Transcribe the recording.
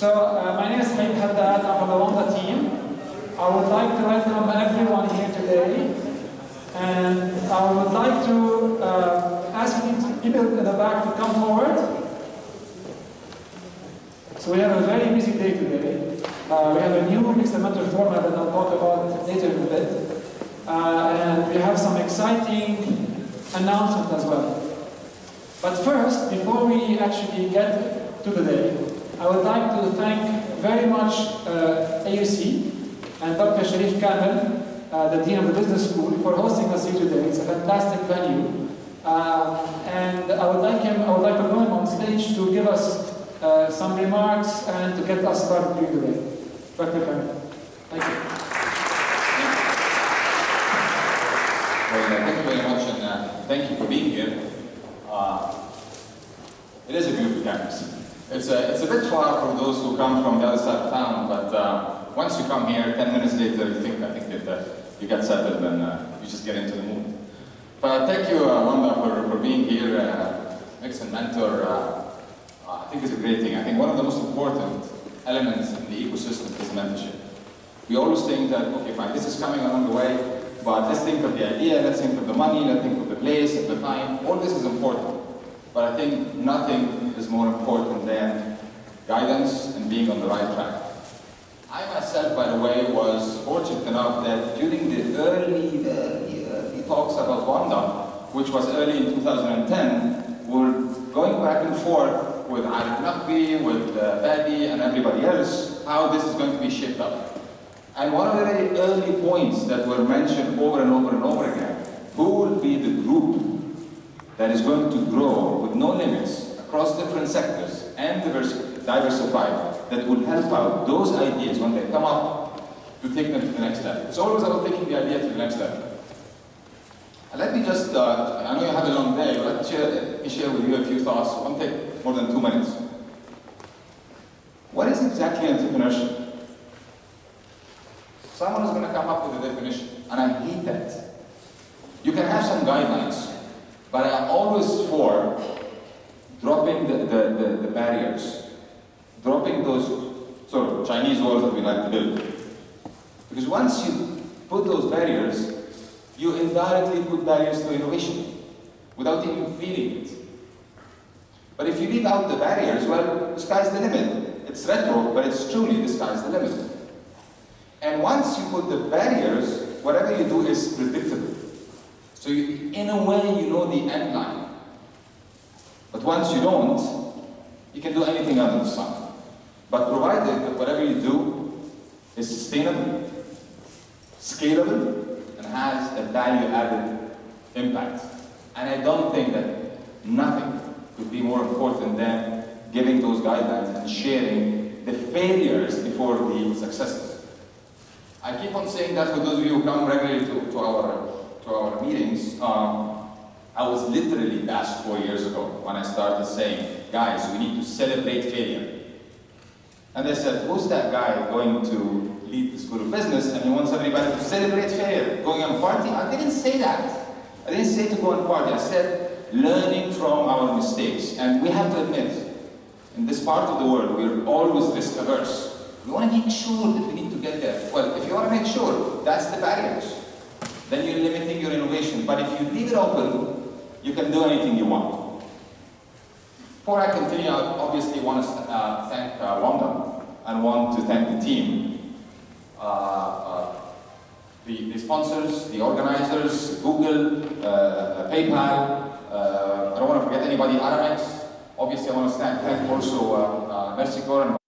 from the Wamda team. I would like to welcome everyone here today. And I would like to uh, ask people in the back to come forward. So we have a very busy day today. Uh, we have a new mentor format that I'll talk about later in a bit. Uh, and we have some exciting announcements as well. But first, before we actually get to the day, I would like to thank very much uh, AUC and Dr. Sherif Kamel, uh, the Dean of the Business School, for hosting us here today. It's a fantastic venue. Uh, and I would like him, I would like to him on stage to give us uh, some remarks and to get us started during the day. Dr. Kamel. Thank you. Thank you very much, and uh, thank you for being here. Uh, it is a beautiful campus. It's a, it's a bit far for those who come from the other side of town, but uh, once you come here, 10 minutes later, you think, I think that uh, you get settled and uh, you just get into the mood. But thank you, uh, Wamda, for, for being here. Uh, Mix and Mentor, uh, I think it's a great thing. I think one of the most important elements in the ecosystem is mentorship. We always think that, okay, fine, this is coming along the way, but let's think of the idea, let's think of the money, let's think of the place, of the time. All this is important. But I think nothing is more important than guidance and being on the right track. I myself, by the way, was fortunate enough that during the early, early, early talks about Wamda, which was early in 2010, we're going back and forth with Arif Naqvi, with uh, Fadi, and everybody else, how this is going to be shaped up. And one of the very early points that were mentioned over and over and over again, who will be the group that is going to grow no limits across different sectors and diversified that will help out those ideas when they come up to take them to the next level. It's always about taking the idea to the next level. Let me just, uh, I know you have a long day, but let me share, share with you a few thoughts. It won't take more than two minutes. What is exactly entrepreneurship? Someone is going to come up with a definition, and I hate that. You can have some guidelines, but I'm always for dropping the, the, the, the barriers, dropping those sort of Chinese walls that we like to build. Because once you put those barriers, you indirectly put barriers to innovation without even feeling it. But if you leave out the barriers, well, the sky's the limit. It's retro, but it's truly the sky's the limit. And once you put the barriers, whatever you do is predictable. So you, in a way, you know the end line. Once you don't, you can do anything under the sun. But provided that whatever you do is sustainable, scalable, and has a value-added impact. And I don't think that nothing could be more important than giving those guidelines and sharing the failures before the successes. I keep on saying that for those of you who come regularly to, to, our, to our meetings, um, I was literally bashed four years ago when I started saying, guys, we need to celebrate failure. And they said, who's that guy going to lead the School of Business and he wants everybody to celebrate failure, going on party? I didn't say that. I didn't say to go on party. I said learning from our mistakes. And we have to admit, in this part of the world, we're always risk averse. We want to make sure that we need to get there. Well, if you want to make sure, that's the barriers. Then you're limiting your innovation. But if you leave it open, you can do anything you want. Before I continue, I obviously want to uh, thank uh, Wamda and want to thank the team. Uh, uh the, the, sponsors, the organizers, Google, uh, PayPal, uh, I don't want to forget anybody, Aramex. Obviously, I want to thank, also uh, Corps